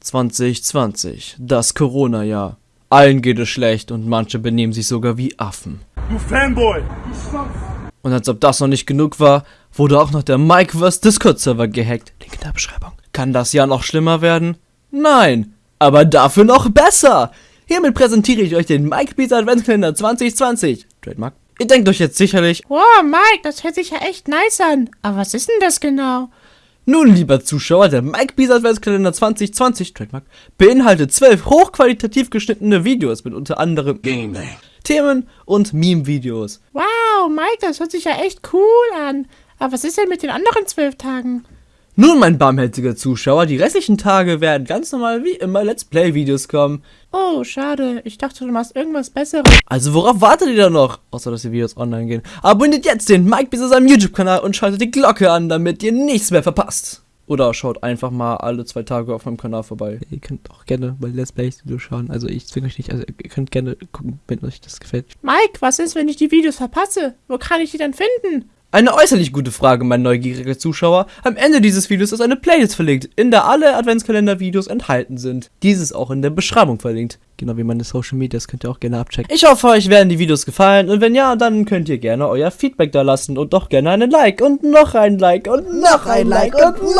2020, das Corona-Jahr. Allen geht es schlecht und manche benehmen sich sogar wie Affen. Du Fanboy! Und als ob das noch nicht genug war, wurde auch noch der Mikeverse Discord-Server gehackt. Link in der Beschreibung. Kann das Jahr noch schlimmer werden? Nein, aber dafür noch besser. Hiermit präsentiere ich euch den Mike Beats Adventskalender 2020. Trademark. Ihr denkt euch jetzt sicherlich, Wow, Mike, das hört sich ja echt nice an. Aber was ist denn das genau? Nun, lieber Zuschauer, der Mike Bees Adventskalender 2020 Trademark beinhaltet zwölf hochqualitativ geschnittene Videos mit unter anderem Gameplay. Themen und Meme-Videos. Wow, Mike, das hört sich ja echt cool an. Aber was ist denn mit den anderen zwölf Tagen? Nun, mein barmherziger Zuschauer, die restlichen Tage werden ganz normal wie immer Let's Play-Videos kommen. Oh, schade. Ich dachte, du machst irgendwas Besseres. Also worauf wartet ihr da noch? Außer, dass die Videos online gehen. Abonniert jetzt den Mike Bees seinem YouTube-Kanal und schaltet die Glocke an, damit ihr nichts mehr verpasst. Oder schaut einfach mal alle zwei Tage auf meinem Kanal vorbei. Ihr könnt auch gerne bei Let's Plays Videos schauen. Also ich zwinge euch nicht. Also ihr könnt gerne gucken, wenn euch das gefällt. Mike, was ist, wenn ich die Videos verpasse? Wo kann ich die dann finden? Eine äußerlich gute Frage, mein neugieriger Zuschauer. Am Ende dieses Videos ist eine Playlist verlinkt, in der alle Adventskalender-Videos enthalten sind. Dieses auch in der Beschreibung verlinkt. Genau wie meine Social Medias könnt ihr auch gerne abchecken. Ich hoffe, euch werden die Videos gefallen und wenn ja, dann könnt ihr gerne euer Feedback da lassen und doch gerne einen Like und noch ein Like und noch ein Like und noch